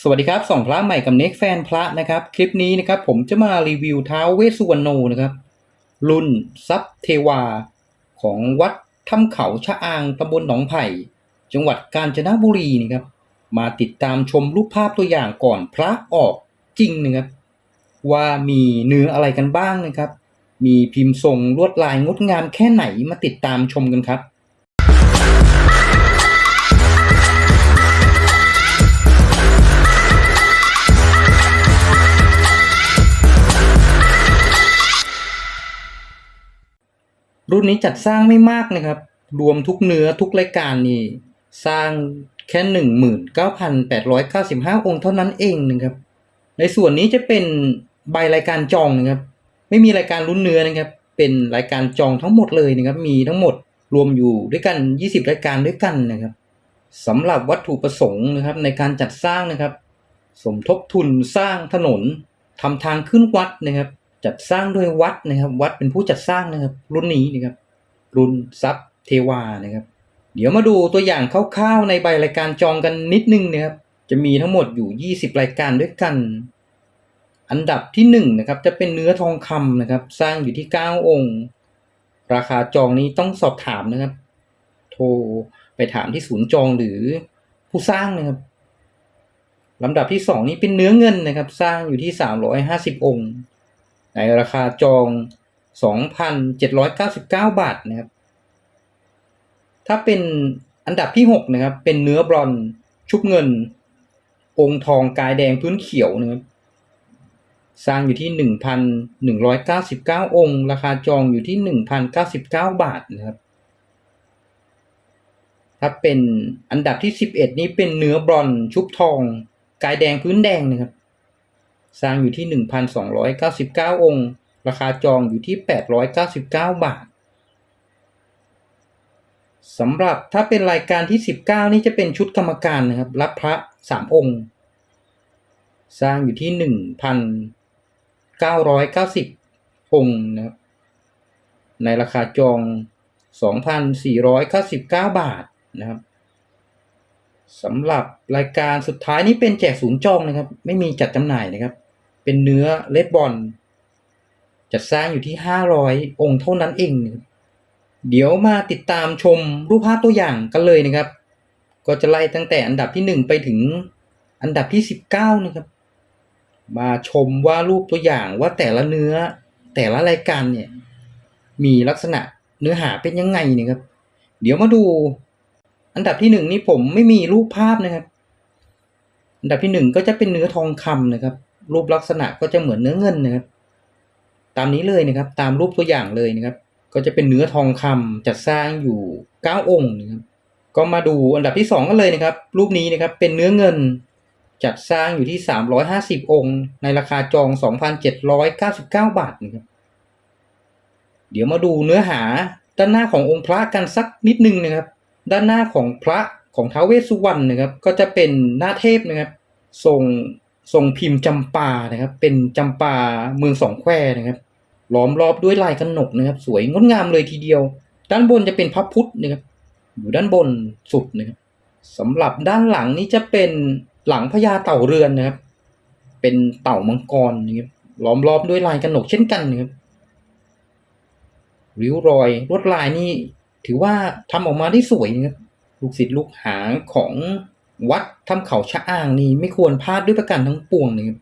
สวัสดีครับสองพระใหม่กับเน็กแฟนพระนะครับ คลิปนี้นะครับ ผมจะมารีวิวเท้าเวสสุวรรณโนนะครับ รุ่นซับเทวา ของวัดถ้ำเขาชะอางตำบลหนองไผ่ จังหวัดกาญจนบุรีนะครับ มาติดตามชมรูปภาพตัวอย่างก่อนพระออกจริงนะครับ ว่ามีเนื้ออะไรกันบ้างนะครับ มีพิมพ์ทรงลวดลายงดงามแค่ไหนมาติดตามชมกันครับ รุ่นนี้จัดสร้างไม่มากนะครับ รวมทุกเนื้อทุกรายการนี่ สร้างแค่หนึ่งหมื่นเก้าพันแปดร้อยเก้าสิบห้าองค์เท่านั้นเองนะครับ ในส่วนนี้จะเป็นใบรายการจองนะครับ ไม่มีรายการรุ่นเนื้อนะครับ เป็นรายการจองทั้งหมดเลยนะครับ มีทั้งหมดรวมอยู่ด้วยกัน 20 รายการด้วยกันนะครับสำหรับวัตถุประสงค์นะครับในการจัดสร้างนะครับ สมทบทุนสร้างถนนทำทางขึ้นวัดนะครับ จัดสร้างโดยวัดนะครับ วัดเป็นผู้จัดสร้างนะครับ รุ่นนี้นะครับ รุ่นซับเทวานะครับ เดี๋ยวมาดูตัวอย่างคร่าวๆในใบรายการจองกันนิดนึงนะครับ จะมีทั้งหมดอยู่ 20 รายการด้วยกัน อันดับที่1นงนะครับจะเป็นเนื้อทองคำนะครับ สร้างอยู่ที่ 9 องค์ ราคาจองนี้ต้องสอบถามนะครับ โทรไปถามที่ศูนย์จองหรือผู้สร้างนะครับลำดับที่ 2 นี้เป็นเนื้อเงินนะครับ สร้างอยู่ที่ 350 องค์ ในราคาจอง 2,799 บาทนะครับ ถ้าเป็นอันดับที่ 6 นะครับ เป็นเนื้อบรอนชุบเงิน องค์ทองกายแดงพื้นเขียวนะครับ สร้างอยู่ที่ 1,199 องค์ ราคาจองอยู่ที่ 1,099 บาทนะครับ ถ้าเป็นอันดับที่ 11 นี้เป็นเนื้อบรอนชุบทอง กายแดงพื้นแดงนะครับ สร้างอยู่ที่ 1,299 องค์ ราคาจองอยู่ที่ 899 บาทสำหรับถ้าเป็นรายการที่ 19 นี่จะเป็นชุดกรรมการนะครับ รับพระ 3 องค์ สร้างอยู่ที่ 1,990 องค์นะครับในราคาจอง 2,499 บาทนะครับสำหรับรายการสุดท้ายนี้เป็นแจกศูนย์จองนะครับ ไม่มีจัดจำหน่ายนะครับ เป็นเนื้อเลดบอลจัดสร้างอยู่ที่ 500 องค์เท่านั้นเอง เดี๋ยวมาติดตามชมรูปภาพตัวอย่างกันเลยนะครับ ก็จะไล่ตั้งแต่อันดับที่ 1 ไปถึงอันดับที่ 19 นะครับ มาชมว่ารูปตัวอย่างว่าแต่ละเนื้อแต่ละรายการเนี่ยมีลักษณะเนื้อหาเป็นยังไงนะครับ เดี๋ยวมาดู อันดับที่หนึ่งนี่ผมไม่มีรูปภาพนะครับ อันดับที่หนึ่งก็จะเป็นเนื้อทองคำนะครับ รูปลักษณะก็จะเหมือนเนื้อเงินนะครับ ตามนี้เลยนะครับ ตามรูปตัวอย่างเลยนะครับ ก็จะเป็นเนื้อทองคำจัดสร้างอยู่เก้าองค์นะครับ ก็มาดูอันดับที่สองกันเลยนะครับ รูปนี้นะครับเป็นเนื้อเงินจัดสร้างอยู่ที่ 350 องค์ ในราคาจอง 2,799 บาทนะครับ เดี๋ยวมาดูเนื้อหาด้านหน้าขององค์พระกันสักนิดนึงนะครับ ด้านหน้าของพระของท้าวเวสสุวรรณนะครับ ก็จะเป็นหน้าเทพนะครับ ทรง ทรงพิมพ์จำปานะครับ เป็นจำปาเมืองสองแควนะครับล้อมรอบด้วยลายกระหนกนะครับ สวยงดงามเลยทีเดียว ด้านบนจะเป็นพระพุทธนะครับ อยู่ด้านบนสุดนะครับสำหรับด้านหลังนี้จะเป็นหลังพญาเต่าเรือนนะครับ เป็นเต่ามังกรนะครับล้อมรอบด้วยลายกระหนกเช่นกันนะครับริ้วรอยลวดลายนี่ถือว่าทำออกมาได้สวยนะครับลูกศิษย์ลูกหาของวัด ถ้ำเขาชะอ้างนี่ไม่ควรพลาดด้วยประการทั้งปวงนะครับ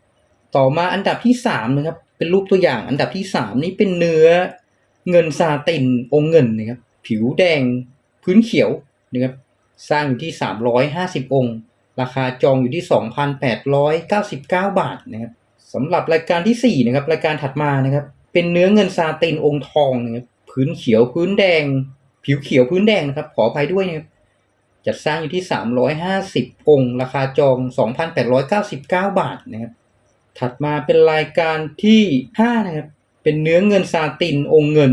ต่อมาอันดับที่สามนะครับ เป็นรูปตัวอย่าง อันดับที่สามนี้เป็นเนื้อเงินซาตินองเงินนะครับ ผิวแดงพื้นเขียวนะครับสร้างอยู่ที่ 350 องค์ ราคาจองอยู่ที่ 2,899 บาทนะครับสำหรับรายการที่4นะครับรายการถัดมานะครับ เป็นเนื้อเงินซาตินองค์ทองนะครับพื้นเขียวพื้นแดง ผิวเขียวพื้นแดงนะครับ ขออภัยด้วยนะครับ จัดสร้างอยู่ที่ 350 องค์ ราคาจอง 2,899 บาทนะครับถัดมาเป็นรายการที่ 5 นะครับ เป็นเนื้อเงินซาตินองค์เงิน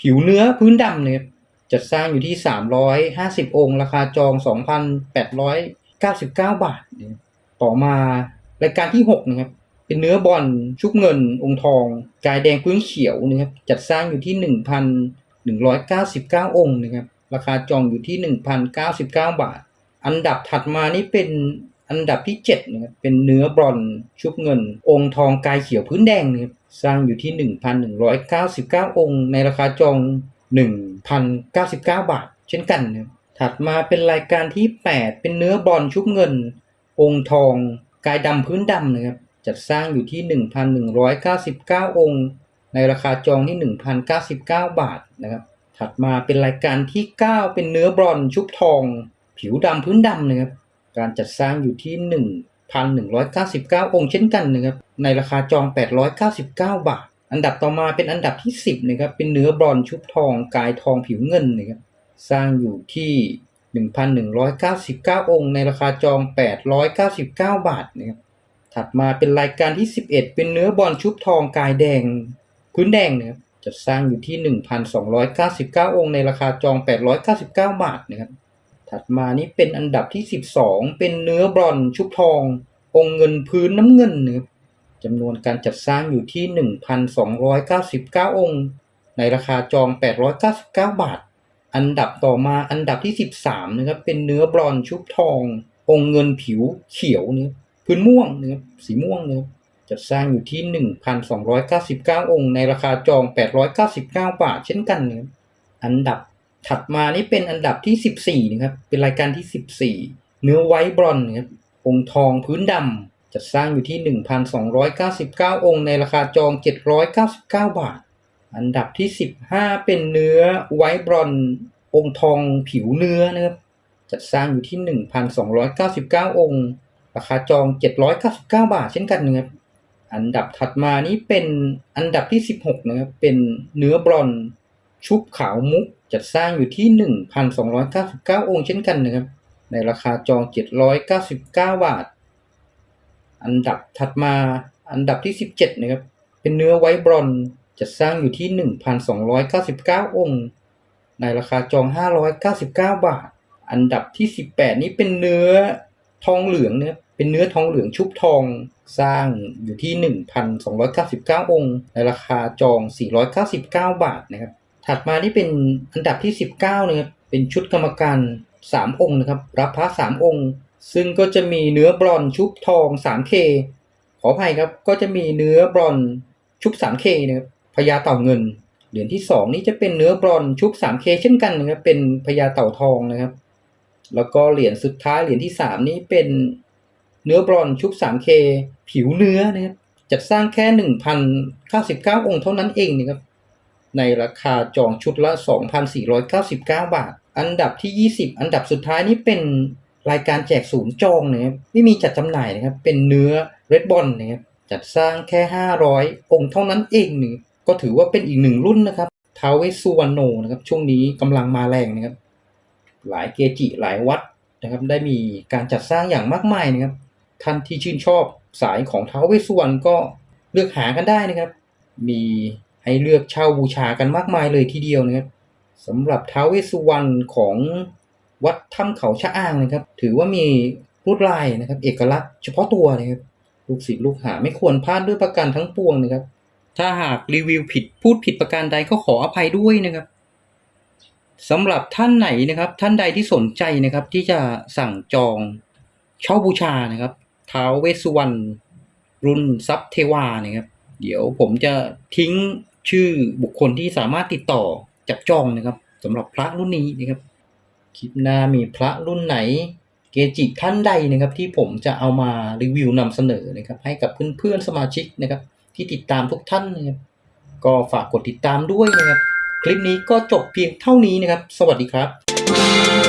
ผิวเนื้อพื้นดำนะครับจัดสร้างอยู่ที่ 350 องค์ ราคาจอง 2,899 บาทนะครับต่อมารายการที่ 6 นะครับ เป็นเนื้อบอลชุบเงิน องค์ทอง กายแดงพื้นเขียวนะครับ จัดสร้างอยู่ที่ 1,199 องค์นะครับ ราคาจองอยู่ที่ 1,099 บาท อันดับถัดมานี่เป็นอันดับที่7นะครับเป็นเนื้อบรอนชุบเงิน องค์ทองกายเขียวพื้นแดงนะครับสร้างอยู่ที่ 1,199 องค์ ในราคาจอง 1,099 บาท เช่นกันนะครับถัดมาเป็นรายการที่ 8 เป็นเนื้อบรอนชุบเงิน องค์ทองกายดำพื้นดำนะครับจัดสร้างอยู่ที่ 1,199 องค์ ในราคาจองที่ 1,099 บาทนะครับ ถัดมาเป็นรายการที่ 9 เป็นเนื้อบรอนชุบทอง ผิวดำพื้นดำนะครับ การจัดสร้างอยู่ที่ 1,199 องค์เช่นกันนะครับ ในราคาจอง 899 บาท อันดับต่อมาเป็นอันดับที่ 10นะครับ เป็นเนื้อบรอนชุบทอง กายทองผิวเงินนะครับ สร้างอยู่ที่ 1,199 องค์ ในราคาจอง 899 บาทนะครับ ถัดมาเป็นรายการที่ 11 เป็นเนื้อบอลชุบทองกายแดง พื้นแดงนะครับ จัดสร้างอยู่ที่ 1,299 องค์ในราคาจอง 899 บาทนะครับ ถัดมานี้เป็นอันดับที่ 12 เป็นเนื้อบรอนชุบทอง องค์เงินพื้นน้ำเงินนะครับจำนวนการจัดสร้างอยู่ที่ 1,299 องค์ ในราคาจอง 899 บาท อันดับต่อมาอันดับที่ 13นะครับ เป็นเนื้อบรอนชุบทอง องค์เงินผิวเขียวเนะครับพื้นม่วงนะครับสีม่วงนะครับ จัดสร้างอยู่ที่ 1,299 องค์ ในราคาจอง 899 บาท เช่นกันนะครับอันดับถัดมานี่เป็นอันดับที่ 14 นะครับ เป็นรายการที่ 14 เนื้อไวท์บรอนนะครับ องค์ทองพื้นดำจัดสร้างอยู่ที่ 1,299 องค์ ในราคาจอง 799 บาท อันดับที่ 15 เป็นเนื้อไวท์บรอนองค์ทองผิวเนื้อนะครับจัดสร้างอยู่ที่ 1,299 องค์ ราคาจอง 799 บาท เช่นกันนะครับ อันดับถัดมานี้เป็นอันดับที่ 16 นะครับ เป็นเนื้อบรอนชุบขาวมุกจัดสร้างอยู่ที่ 1,299 องค์เช่นกันนะครับ ในราคาจอง 799 บาท อันดับถัดมาอันดับที่ 17 นะครับ เป็นเนื้อไวบรอนจัดสร้างอยู่ที่ 1,299 องค์ ในราคาจอง 599 บาท อันดับที่ 18 นี้เป็นเนื้อทองเหลืองนะครับ เป็นเนื้อทองเหลืองชุบทองสร้างอยู่ที่ 1,299 องค์ ในราคาจอง 499 บาทนะครับ ถัดมานี่เป็นอันดับที่ 19นะครับเป็นชุดกรรมการ 3 องค์นะครับ รับพระ 3 องค์ ซึ่งก็จะมีเนื้อบรอนชุบทอง 3K ขออภัยครับก็จะมีเนื้อบรอนชุบ 3K นะครับพญาเต่าเงิน เหรียญที่ 2 นี้จะเป็นเนื้อบรอนชุบ 3K เช่นกันนะครับเป็นพญาเต่าทองนะครับ แล้วก็เหรียญสุดท้ายเหรียญที่ 3 นี้เป็น เนื้อบรอนชุบ 3K ผิวเนื้อนะครับจัดสร้างแค่ 1,099 องค์เท่านั้นเองนะครับในราคาจองชุดละ 2,499 บาท อันดับที่ 20 อันดับสุดท้ายนี่เป็นรายการแจกศูนย์จองนะครับไม่มีจัดจำหน่ายนะครับเป็นเนื้อเรดบอลนะครับจัดสร้างแค่ 500 องค์เท่านั้นเองนี่ก็ถือว่าเป็นอีกหนึ่งรุ่นนะครับทาวเวสุวรรณโนนะครับช่วงนี้กำลังมาแรงนะครับหลายเกจิหลายวัดนะครับได้มีการจัดสร้างอย่างมากมายนะครับ ท่านที่ชื่นชอบสายของท้าวเวสสุวรรณก็เลือกหากันได้นะครับ มีให้เลือกเช่าบูชากันมากมายเลยทีเดียวนะครับสำหรับท้าวเวสสุวรรณของวัดถ้ำเขาชะอ้างนะครับ ถือว่ามีลวดลายนะครับ เอกลักษณ์เฉพาะตัวนะครับลูกศิษย์ลูกหาไม่ควรพลาดด้วยประการทั้งปวงนะครับ ถ้าหากรีวิวผิดพูดผิดประการใดก็ขออภัยด้วยนะครับสำหรับท่านไหนนะครับ ท่านใดที่สนใจนะครับ ที่จะสั่งจองเช่าบูชานะครับ ท้าวเวสสุวรรณรุ่นซับเทวานะครับ เดี๋ยวผมจะทิ้งชื่อบุคคลที่สามารถติดต่อจับจองนะครับสำหรับพระรุ่นนี้นะครับคลิปหน้ามีพระรุ่นไหน เกจิท่านใดนะครับ ที่ผมจะเอามารีวิวนำเสนอนะครับ ให้กับเพื่อนๆสมาชิกนะครับ ที่ติดตามทุกท่านนะครับก็ฝากกดติดตามด้วยนะครับ คลิปนี้ก็จบเพียงเท่านี้นะครับ สวัสดีครับ